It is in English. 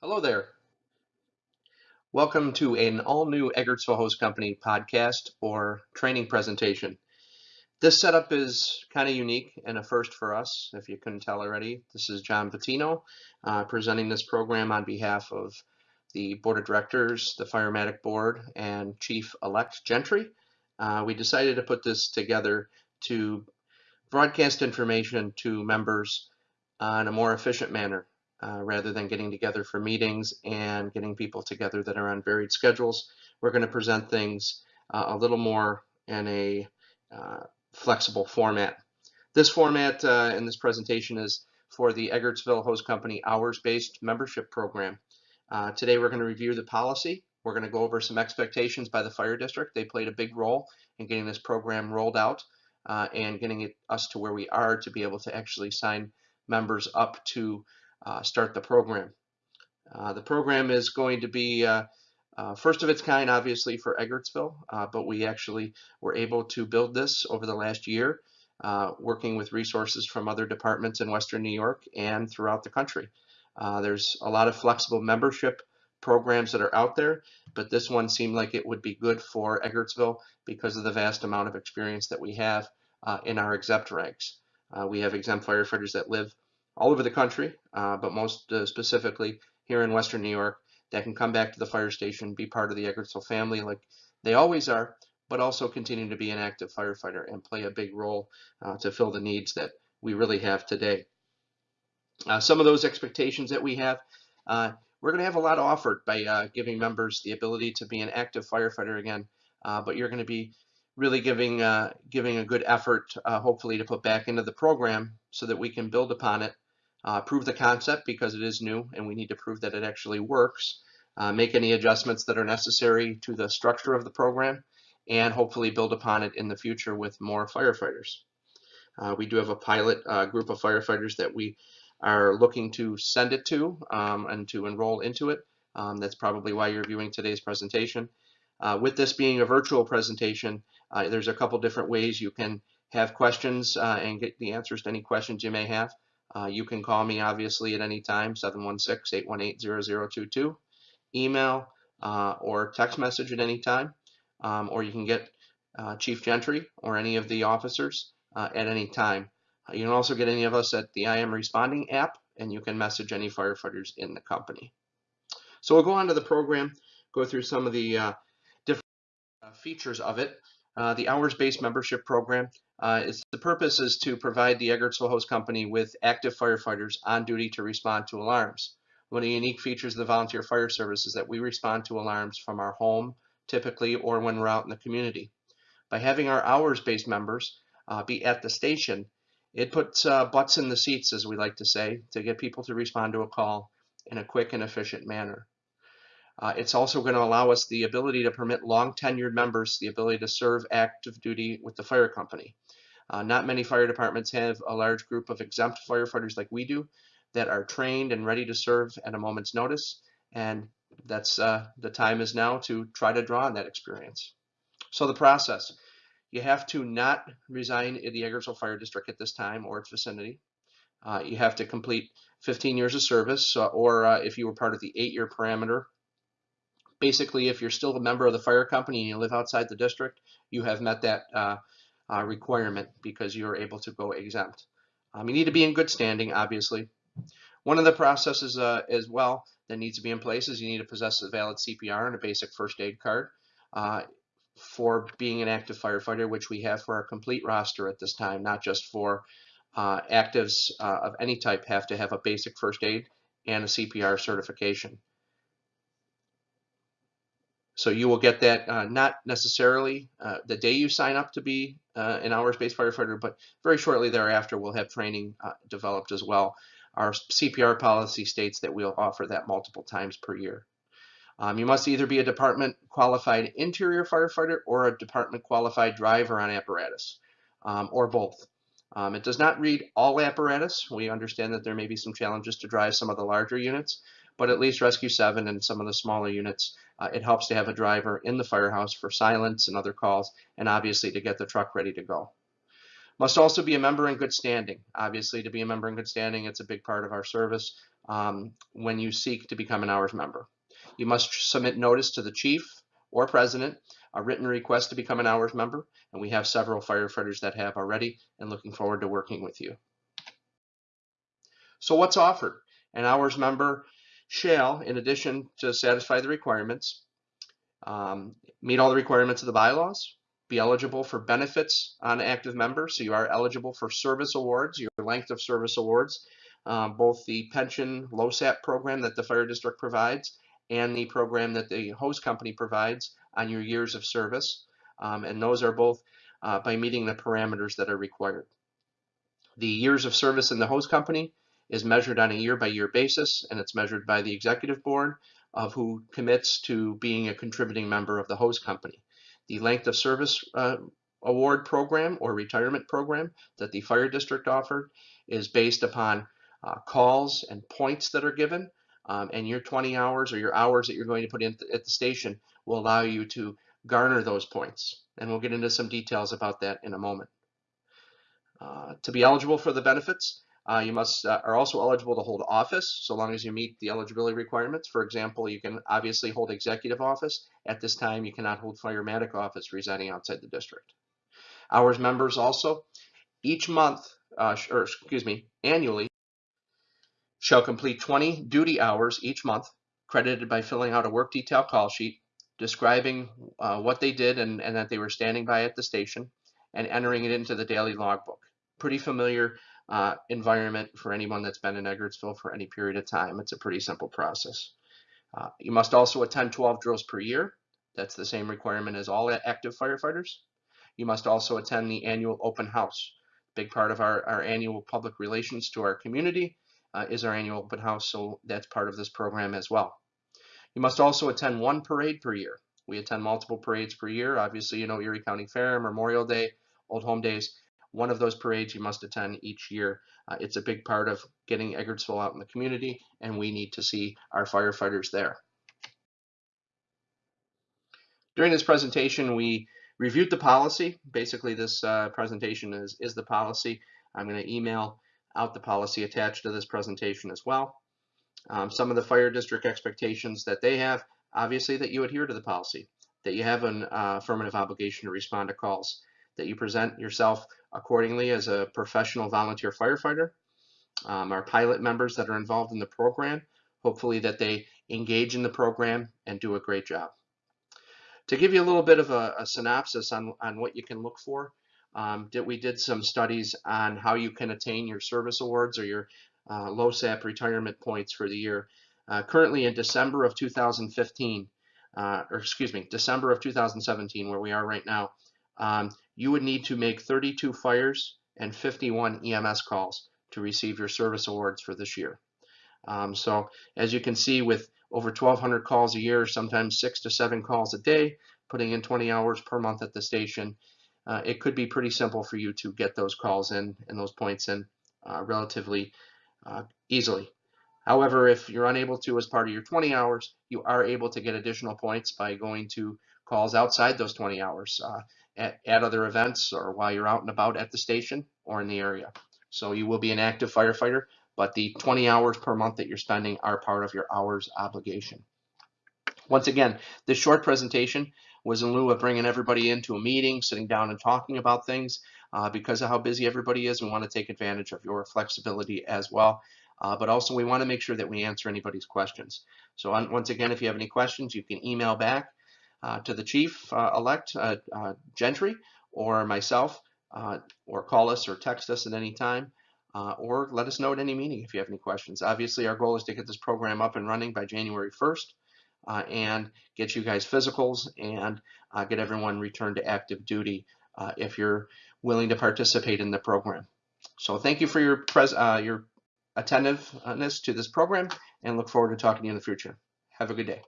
Hello there. Welcome to an all-new Eggertsville Hose Company podcast or training presentation. This setup is kind of unique and a first for us, if you couldn't tell already. This is John Patino uh, presenting this program on behalf of the Board of Directors, the Firematic Board, and Chief-elect Gentry. Uh, we decided to put this together to broadcast information to members in a more efficient manner uh, rather than getting together for meetings and getting people together that are on varied schedules. We're going to present things uh, a little more in a uh, flexible format. This format uh, in this presentation is for the Eggertsville Hose Company hours-based membership program. Uh, today we're going to review the policy. We're going to go over some expectations by the fire district. They played a big role in getting this program rolled out and getting it, us to where we are to be able to actually sign members up to uh, start the program. Uh, the program is going to be uh, uh, first of its kind, obviously, for Eggertsville, uh, but we actually were able to build this over the last year, working with resources from other departments in Western New York and throughout the country. There's a lot of flexible membership programs that are out there, but this one seemed like it would be good for Eggertsville because of the vast amount of experience that we have uh, in our exempt ranks. Uh, we have exempt firefighters that live all over the country, but most specifically here in Western New York, that can come back to the fire station, be part of the Eggertsville family like they always are, but also continue to be an active firefighter and play a big role uh, to fill the needs that we really have today. Uh, some of those expectations that we have, uh, we're going to have a lot offered by uh, giving members the ability to be an active firefighter again, uh, but you're going to be really giving uh, giving a good effort, hopefully, to put back into the program so that we can build upon it uh, prove the concept because it is new and we need to prove that it actually works, uh, make any adjustments that are necessary to the structure of the program, and hopefully build upon it in the future with more firefighters. Uh, we do have a pilot uh, group of firefighters that we are looking to send it to um, and to enroll into it. Um, that's probably why you're viewing today's presentation. Uh, with this being a virtual presentation, uh, there's a couple different ways you can have questions and get the answers to any questions you may have. Uh, you can call me obviously at any time, 716-818-0022, email uh, or text message at any time, um, or you can get uh, Chief Gentry or any of the officers uh, at any time. Uh, you can also get any of us at the I Am Responding app, and you can message any firefighters in the company. So we'll go on to the program, go through some of the uh, different features of it. The hours-based membership program uh, the purpose is to provide the Eggertsville Hose Company with active firefighters on duty to respond to alarms. One of the unique features of the volunteer fire service is that we respond to alarms from our home, typically, or when we're out in the community. By having our hours-based members uh, be at the station, it puts uh, butts in the seats, as we like to say, to get people to respond to a call in a quick and efficient manner. Uh, it's also going to allow us the ability to permit long tenured members the ability to serve active duty with the fire company. Uh, not many fire departments have a large group of exempt firefighters like we do that are trained and ready to serve at a moment's notice. And that's uh, the time is now to try to draw on that experience. So the process, you have to not resign in the Eggertsville Fire District at this time or its vicinity. Uh, you have to complete 15 years of service, uh, or uh, if you were part of the eight-year parameter, basically, if you're still a member of the fire company and you live outside the district, you have met that uh, uh, requirement because you're able to go exempt. Um, you need to be in good standing, obviously. One of the processes uh, as well that needs to be in place is you need to possess a valid CPR and a basic first aid card uh, for being an active firefighter, which we have for our complete roster at this time, not just for uh, actives uh, of any type have to have a basic first aid and a CPR certification. So you will get that uh, not necessarily uh, the day you sign up to be uh, an hours-based firefighter, but very shortly thereafter we'll have training uh, developed as well. Our CPR policy states that we'll offer that multiple times per year. Um, you must either be a department qualified interior firefighter or a department qualified driver on apparatus, um, or both. Um, it does not read all apparatus. We understand that there may be some challenges to drive some of the larger units, but at least Rescue 7 and some of the smaller units uh, it helps to have a driver in the firehouse for silence and other calls, and obviously to get the truck ready to go. Must also be a member in good standing. Obviously, to be a member in good standing, it's a big part of our service. um, when you seek to become an hours member. You must submit notice to the chief or president, a written request to become an hours member, and we have several firefighters that have already and looking forward to working with you. So what's offered? An hours member shall, in addition to satisfy the requirements, um, meet all the requirements of the bylaws, be eligible for benefits on active members. So you are eligible for service awards, your length of service awards, um, both the pension LOSAP program that the fire district provides and the program that the hose company provides on your years of service. Um, and those are both uh, by meeting the parameters that are required. The years of service in the hose company is measured on a year by year basis and it's measured by the executive board of who commits to being a contributing member of the hose company. The length of service uh, award program or retirement program that the fire district offered is based upon uh, calls and points that are given um, and your 20 hours or your hours that you're going to put in th at the station will allow you to garner those points and we'll get into some details about that in a moment. Uh, to be eligible for the benefits uh, you must uh, are also eligible to hold office so long as you meet the eligibility requirements. For example, you can obviously hold executive office. At this time, you cannot hold firematic office residing outside the district. Hours members also, each month, uh, or excuse me, annually, shall complete 20 duty hours each month, credited by filling out a work detail call sheet describing uh, what they did and, and that they were standing by at the station and entering it into the daily logbook. Pretty familiar uh, environment for anyone that's been in Eggertsville for any period of time. It's a pretty simple process. Uh, you must also attend 12 drills per year. That's the same requirement as all active firefighters. You must also attend the annual open house. Big part of our, our annual public relations to our community uh, is our annual open house, so that's part of this program as well. You must also attend one parade per year. We attend multiple parades per year. Obviously, you know Erie County Fair, Memorial Day, Old Home Days. One of those parades you must attend each year. Uh, it's a big part of getting Eggertsville out in the community, and we need to see our firefighters there. During this presentation, we reviewed the policy. Basically, this uh, presentation is, is the policy. I'm going to email out the policy attached to this presentation as well. Um, some of the fire district expectations that they have, obviously that you adhere to the policy, that you have an uh, affirmative obligation to respond to calls, that you present yourself accordingly as a professional volunteer firefighter. Um, our pilot members that are involved in the program, hopefully that they engage in the program and do a great job. To give you a little bit of a, a synopsis on, on what you can look for, um, did, we did some studies on how you can attain your service awards or your uh, LOSAP retirement points for the year. Uh, currently in December of 2015, uh, or excuse me, December of 2017, where we are right now, um, you would need to make 32 fires and 51 EMS calls to receive your service awards for this year. Um, so as you can see with over 1,200 calls a year, sometimes six to seven calls a day, putting in 20 hours per month at the station, uh, it could be pretty simple for you to get those calls in and those points in uh, relatively uh, easily. However, if you're unable to as part of your 20 hours, you are able to get additional points by going to calls outside those 20 hours. At, at other events or while you're out and about at the station or in the area. So you will be an active firefighter, but the 20 hours per month that you're spending are part of your hours obligation. Once again, this short presentation was in lieu of bringing everybody into a meeting, sitting down and talking about things. Uh, because of how busy everybody is, we want to take advantage of your flexibility as well. Uh, but also we want to make sure that we answer anybody's questions. So on, once again, if you have any questions, you can email back to the chief uh, elect uh, Gentry or myself, or call us or text us at any time. Uh, or let us know at any meeting if you have any questions. Obviously, our goal is to get this program up and running by January 1st uh, and get you guys physicals and uh, get everyone returned to active duty if you're willing to participate in the program. So thank you for your, your attentiveness to this program and look forward to talking to you in the future. Have a good day.